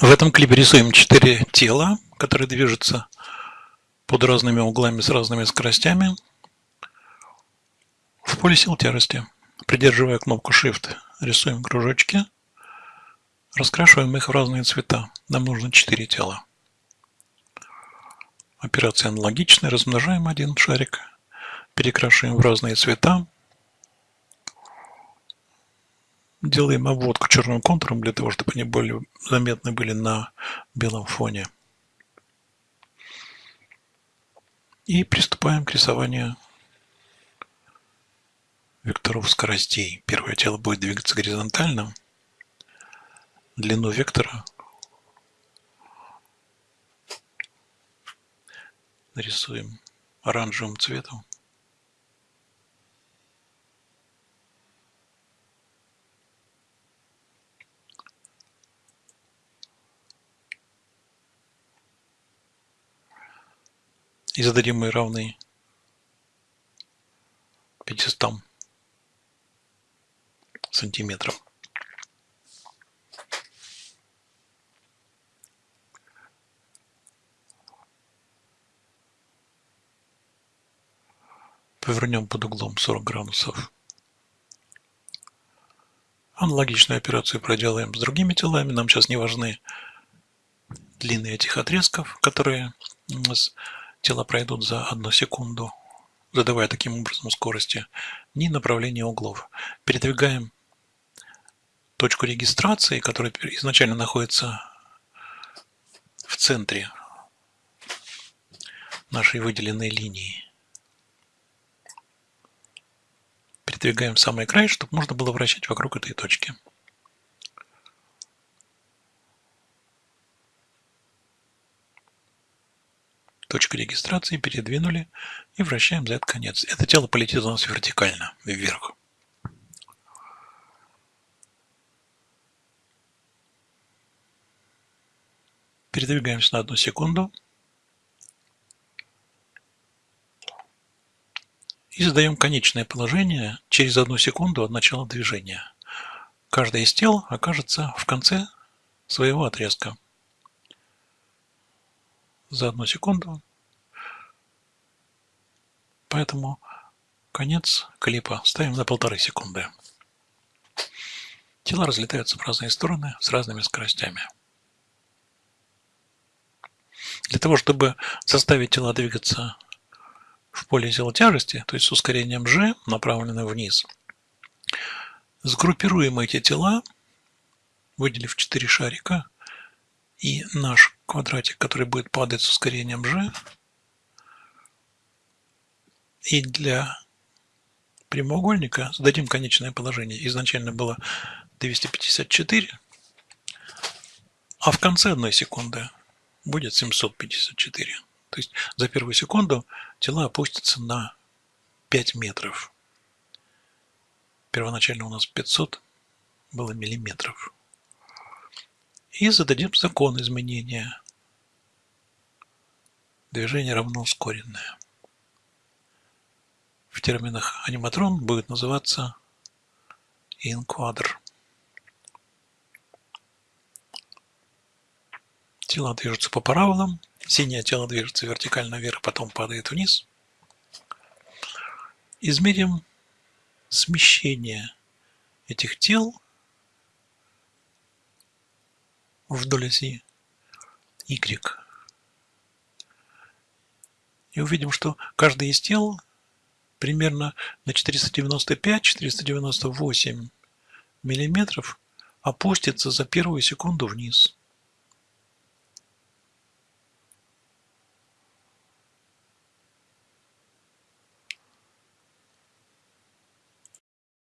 В этом клипе рисуем четыре тела, которые движутся под разными углами с разными скоростями в поле сил тяжести. Придерживая кнопку Shift, рисуем кружочки, раскрашиваем их в разные цвета. Нам нужно четыре тела. Операция аналогичная. Размножаем один шарик, перекрашиваем в разные цвета, делаем обводку черным контуром для того, чтобы они более заметны были на белом фоне. И приступаем к рисованию векторов скоростей. Первое тело будет двигаться горизонтально. Длину вектора нарисуем оранжевым цветом. И зададим мы равный 500 сантиметров. Повернем под углом 40 градусов. Аналогичную операцию проделаем с другими телами. Нам сейчас не важны длины этих отрезков, которые у нас тела пройдут за одну секунду, задавая таким образом скорости, ни направления углов. Передвигаем точку регистрации, которая изначально находится в центре нашей выделенной линии. Передвигаем самый край, чтобы можно было вращать вокруг этой точки. Точку регистрации передвинули и вращаем за этот конец. Это тело полетит у нас вертикально, вверх. Передвигаемся на одну секунду. И задаем конечное положение через одну секунду от начала движения. Каждое из тел окажется в конце своего отрезка за одну секунду. Поэтому конец клипа ставим на полторы секунды. Тела разлетаются в разные стороны с разными скоростями. Для того, чтобы заставить тела двигаться в поле силы тяжести, то есть с ускорением g, направленным вниз, сгруппируем эти тела, выделив 4 шарика, и наш квадратик, который будет падать с ускорением g. И для прямоугольника зададим конечное положение. Изначально было 254, а в конце одной секунды будет 754. То есть за первую секунду тела опустятся на 5 метров. Первоначально у нас 500 было миллиметров и зададим закон изменения. Движение равно ускоренное. В терминах аниматрон будет называться инквадр. Тела движутся по параболам. Синее тело движется вертикально вверх, потом падает вниз. Измерим смещение этих тел вдоль оси Y. И увидим, что каждый из тел примерно на 495-498 миллиметров опустится за первую секунду вниз.